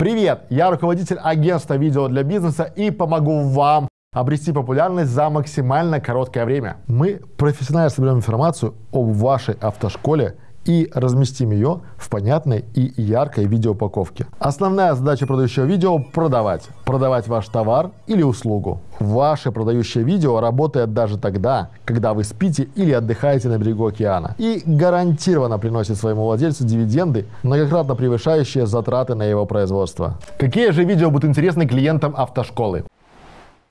Привет! Я руководитель агентства видео для бизнеса и помогу вам обрести популярность за максимально короткое время. Мы профессионально соберем информацию об вашей автошколе и разместим ее в понятной и яркой видеоупаковке. Основная задача продающего видео – продавать. Продавать ваш товар или услугу. Ваше продающее видео работает даже тогда, когда вы спите или отдыхаете на берегу океана. И гарантированно приносит своему владельцу дивиденды, многократно превышающие затраты на его производство. Какие же видео будут интересны клиентам автошколы?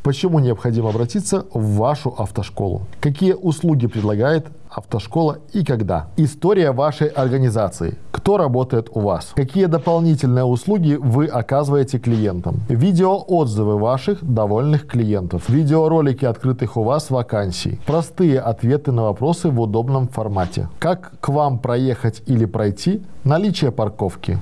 Почему необходимо обратиться в вашу автошколу? Какие услуги предлагает автошкола и когда? История вашей организации. Кто работает у вас? Какие дополнительные услуги вы оказываете клиентам? Видеоотзывы ваших довольных клиентов. Видеоролики открытых у вас вакансий. Простые ответы на вопросы в удобном формате. Как к вам проехать или пройти? Наличие парковки.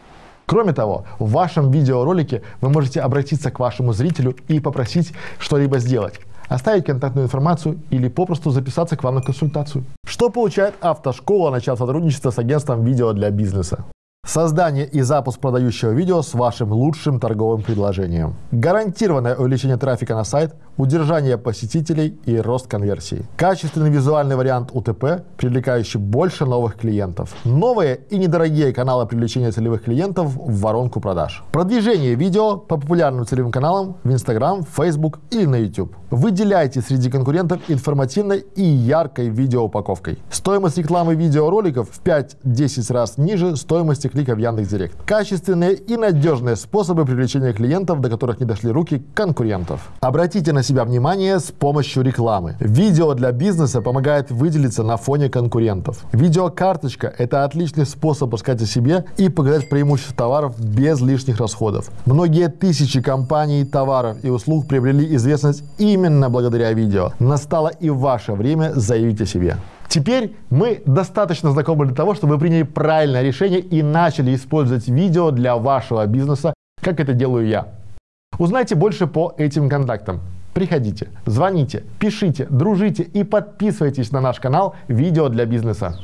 Кроме того, в вашем видеоролике вы можете обратиться к вашему зрителю и попросить что-либо сделать оставить контактную информацию или попросту записаться к вам на консультацию. Что получает автошкола, начав сотрудничество с агентством видео для бизнеса? Создание и запуск продающего видео с вашим лучшим торговым предложением. Гарантированное увеличение трафика на сайт, удержание посетителей и рост конверсии. Качественный визуальный вариант УТП, привлекающий больше новых клиентов. Новые и недорогие каналы привлечения целевых клиентов в воронку продаж. Продвижение видео по популярным целевым каналам в Instagram, Facebook или на YouTube. Выделяйте среди конкурентов информативной и яркой видеоупаковкой. Стоимость рекламы видеороликов в 5-10 раз ниже стоимости клика в Яндекс.Директ. Качественные и надежные способы привлечения клиентов, до которых не дошли руки конкурентов. Обратите на себя внимание с помощью рекламы. Видео для бизнеса помогает выделиться на фоне конкурентов. Видеокарточка – это отличный способ рассказать о себе и показать преимущества товаров без лишних расходов. Многие тысячи компаний, товаров и услуг приобрели известность именно благодаря видео. Настало и ваше время заявить о себе. Теперь мы достаточно знакомы для того, чтобы вы приняли правильное решение и начали использовать видео для вашего бизнеса, как это делаю я. Узнайте больше по этим контактам. Приходите, звоните, пишите, дружите и подписывайтесь на наш канал «Видео для бизнеса».